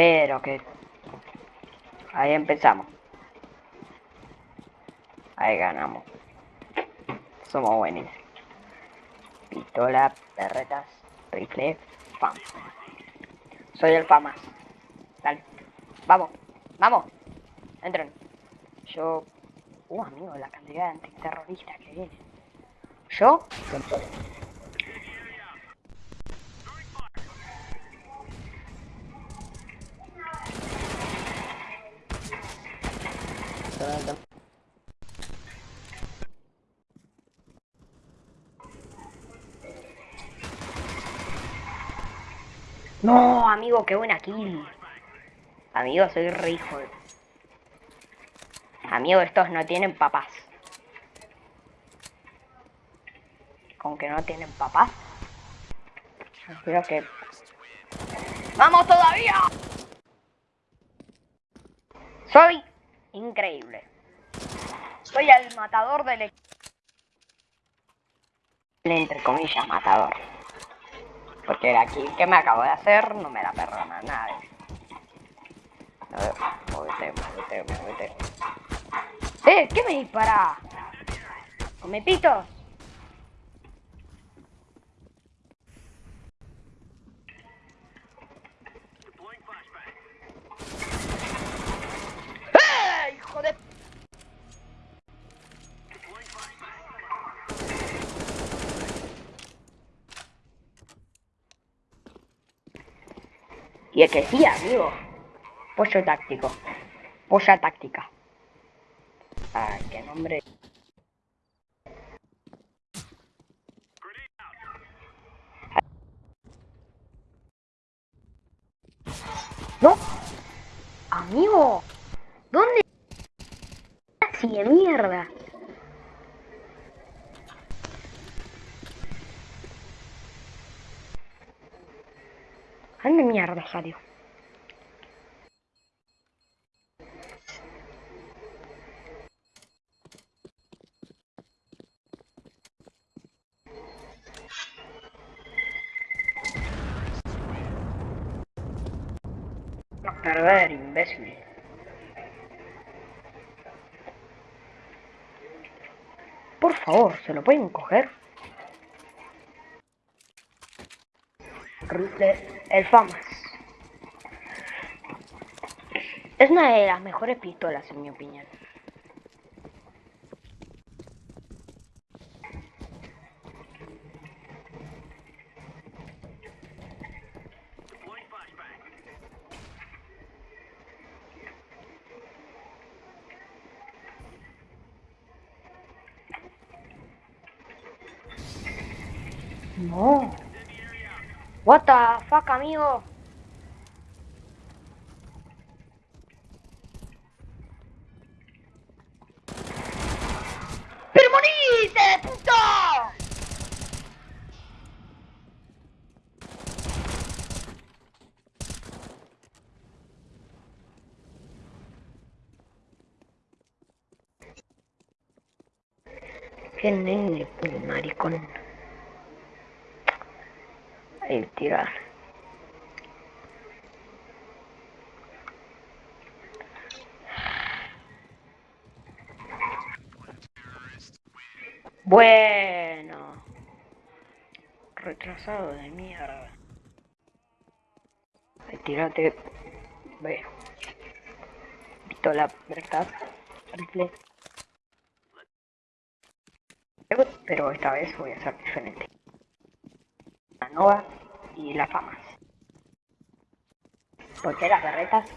Pero que... Ahí empezamos. Ahí ganamos. Somos buenos. Pistola, perretas, rifle, fam. Soy el famas. Dale. Vamos. Vamos. Entren. Yo... Uh, amigo, la cantidad de antiterroristas que viene. Yo... No, amigo, qué buena kill. Amigo, soy re hijo. Amigo, estos no tienen papás. Con que no tienen papás. Espero que... ¡Vamos todavía! Soy increíble. Soy el matador del... El entre comillas matador. Porque kill que me acabo de hacer no me la perdona nadie. A ver, movete, movete, movete. ¡Eh! ¿Qué me dispara? ¡Come pitos! ¡Eh! ¡Hijo de... Y es que sí, amigo. Pollo táctico. Polla táctica. Ay, qué nombre. ¡No! ¡Amigo! ¿Dónde? Así de mierda. ¿Dónde mierda? A perder, imbécil. Por favor, ¿se lo pueden coger? Rifle, el FAMAS. Es una de las mejores pistolas, en mi opinión. No. What the fuck, amigo? ¡Pero moriste, puto! Qué nene, maricón. El tirar. Bueno. Retrasado de mierda. Ay, tírate. Ve. Pistola, ¿verdad? Rifle. Pero esta vez voy a hacer diferente. La y la fama. Porque las berretas